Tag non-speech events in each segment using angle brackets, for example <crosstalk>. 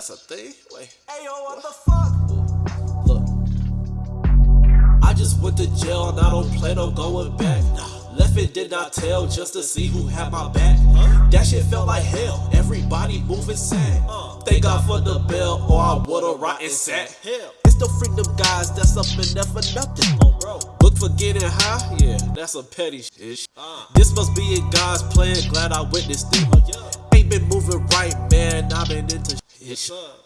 that's a thing. Wait. Hey yo, what the fuck? Look. I just went to jail and I don't plan on going back. Left it did not tell just to see who had my back. That shit felt like hell. Everybody moving sad. Thank God for the bell, or I would've rotten sat. Hell. It's the freedom guys that's up in there for nothing. Oh, bro. Look for getting high, yeah, that's a petty shit. This must be in God's plan, glad I witnessed it. yeah Ain't been moving right, man, I've been into shit.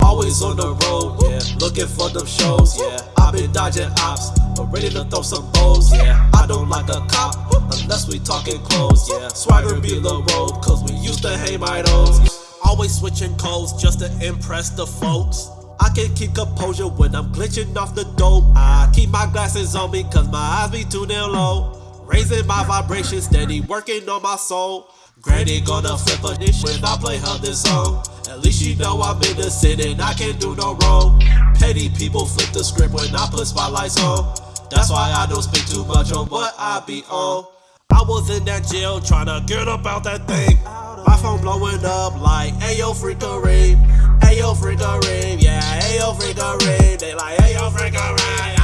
Always on the road, yeah, looking for them shows, yeah. I've been dodging ops, but ready to throw some bows, yeah. I don't like a cop, unless we talking clothes, yeah. Swagger be the road, cause we used to hang my nose. Always switching codes just to impress the folks. I can keep composure when I'm glitching off the dope. I keep my glasses on me cause my eyes be too damn low. Raising my vibration, steady working on my soul. Granny gonna flip a dish when I play her this song. At least you know I'm innocent and I can't do no wrong. Petty people flip the script when I put spotlights on. That's why I don't speak too much on what I be on. I was in that jail trying to get up out that thing. My phone blowing up like, Ayo, freak a rave. Ayo, freak a rave. Yeah, Ayo, freak a rave. They like, Ayo, freak a rave.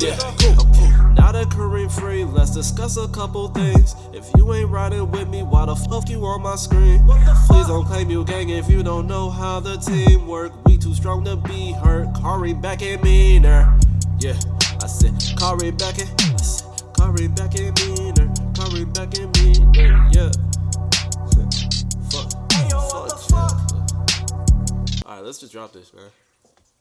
Yeah, cool. That Kareem free, let's discuss a couple things. If you ain't riding with me, why the fuck you on my screen? Please don't claim you gang if you don't know how the team work. We too strong to be hurt. Kareem back and meaner. Yeah, I said Kareem back and I said Kareem back and meaner. Kareem back and meaner. Yeah. <laughs> fuck. Hey yo, Fuck, fuck? yeah. Alright, let's just drop this, man.